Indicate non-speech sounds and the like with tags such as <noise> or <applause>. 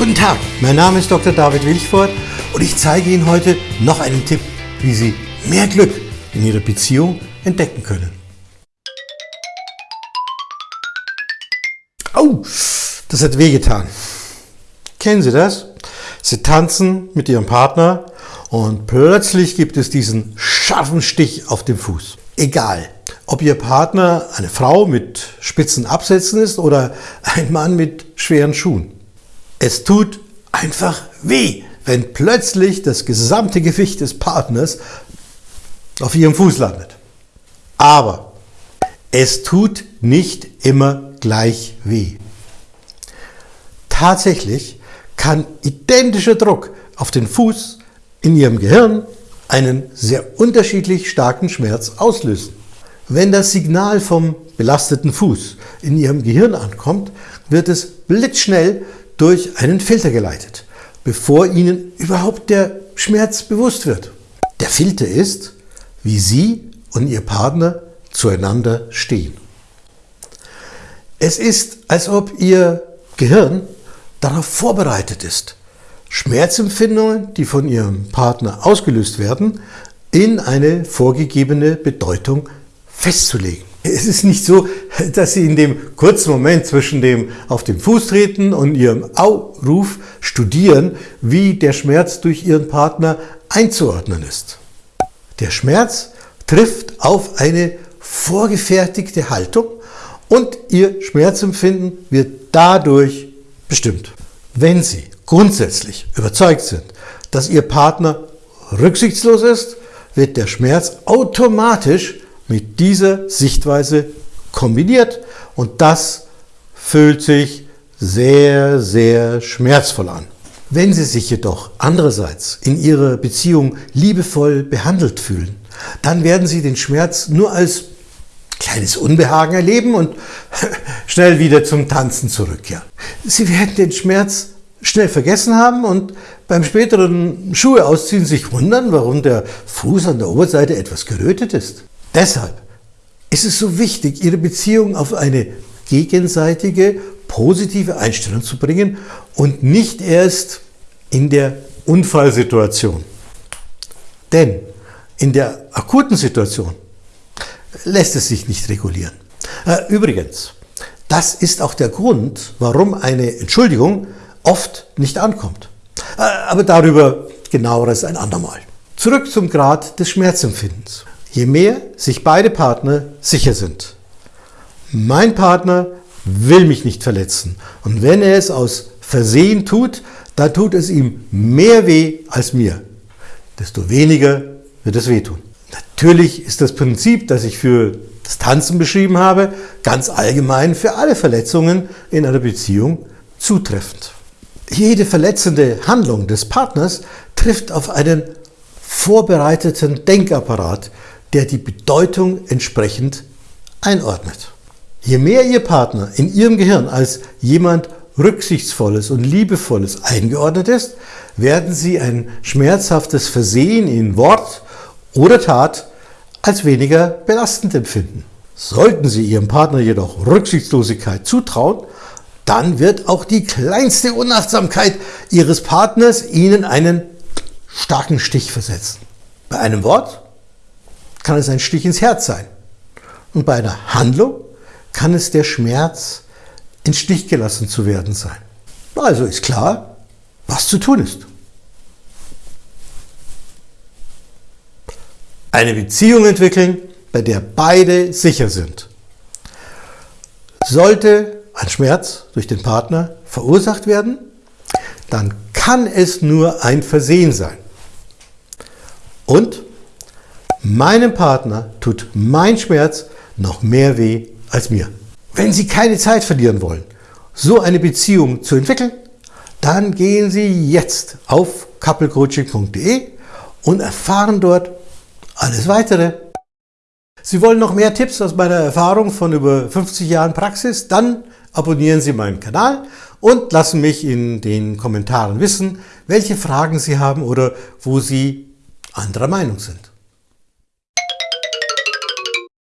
Guten Tag, mein Name ist Dr. David Wilchford und ich zeige Ihnen heute noch einen Tipp, wie Sie mehr Glück in Ihrer Beziehung entdecken können. Oh, das hat wehgetan. Kennen Sie das? Sie tanzen mit Ihrem Partner und plötzlich gibt es diesen scharfen Stich auf dem Fuß. Egal, ob Ihr Partner eine Frau mit spitzen Absätzen ist oder ein Mann mit schweren Schuhen. Es tut einfach weh, wenn plötzlich das gesamte Gewicht des Partners auf Ihrem Fuß landet. Aber es tut nicht immer gleich weh. Tatsächlich kann identischer Druck auf den Fuß in Ihrem Gehirn einen sehr unterschiedlich starken Schmerz auslösen. Wenn das Signal vom belasteten Fuß in Ihrem Gehirn ankommt, wird es blitzschnell durch einen Filter geleitet, bevor Ihnen überhaupt der Schmerz bewusst wird. Der Filter ist, wie Sie und Ihr Partner zueinander stehen. Es ist, als ob Ihr Gehirn darauf vorbereitet ist, Schmerzempfindungen, die von Ihrem Partner ausgelöst werden, in eine vorgegebene Bedeutung festzulegen. Es ist nicht so, dass Sie in dem kurzen Moment zwischen dem auf den Fuß treten und Ihrem Au-Ruf studieren, wie der Schmerz durch Ihren Partner einzuordnen ist. Der Schmerz trifft auf eine vorgefertigte Haltung und Ihr Schmerzempfinden wird dadurch bestimmt. Wenn Sie grundsätzlich überzeugt sind, dass Ihr Partner rücksichtslos ist, wird der Schmerz automatisch mit dieser Sichtweise kombiniert und das fühlt sich sehr, sehr schmerzvoll an. Wenn Sie sich jedoch andererseits in Ihrer Beziehung liebevoll behandelt fühlen, dann werden Sie den Schmerz nur als kleines Unbehagen erleben und <laughs> schnell wieder zum Tanzen zurückkehren. Sie werden den Schmerz schnell vergessen haben und beim späteren Schuhe ausziehen sich wundern, warum der Fuß an der Oberseite etwas gerötet ist. Deshalb ist es so wichtig, Ihre Beziehung auf eine gegenseitige, positive Einstellung zu bringen und nicht erst in der Unfallsituation. Denn in der akuten Situation lässt es sich nicht regulieren. Äh, übrigens, das ist auch der Grund, warum eine Entschuldigung oft nicht ankommt. Äh, aber darüber genaueres ein andermal. Zurück zum Grad des Schmerzempfindens. Je mehr sich beide Partner sicher sind, mein Partner will mich nicht verletzen und wenn er es aus Versehen tut, dann tut es ihm mehr weh als mir, desto weniger wird es wehtun. Natürlich ist das Prinzip, das ich für das Tanzen beschrieben habe, ganz allgemein für alle Verletzungen in einer Beziehung zutreffend. Jede verletzende Handlung des Partners trifft auf einen vorbereiteten Denkapparat, der die Bedeutung entsprechend einordnet. Je mehr Ihr Partner in Ihrem Gehirn als jemand Rücksichtsvolles und Liebevolles eingeordnet ist, werden Sie ein schmerzhaftes Versehen in Wort oder Tat als weniger belastend empfinden. Sollten Sie Ihrem Partner jedoch Rücksichtslosigkeit zutrauen, dann wird auch die kleinste Unachtsamkeit Ihres Partners Ihnen einen starken Stich versetzen. Bei einem Wort kann es ein Stich ins Herz sein und bei einer Handlung kann es der Schmerz, in Stich gelassen zu werden sein. Also ist klar, was zu tun ist. Eine Beziehung entwickeln, bei der beide sicher sind. Sollte ein Schmerz durch den Partner verursacht werden, dann kann es nur ein Versehen sein. Und meinem Partner tut mein Schmerz noch mehr weh als mir. Wenn Sie keine Zeit verlieren wollen, so eine Beziehung zu entwickeln, dann gehen Sie jetzt auf couplecoaching.de und erfahren dort alles Weitere. Sie wollen noch mehr Tipps aus meiner Erfahrung von über 50 Jahren Praxis? Dann abonnieren Sie meinen Kanal und lassen mich in den Kommentaren wissen, welche Fragen Sie haben oder wo Sie anderer Meinung sind.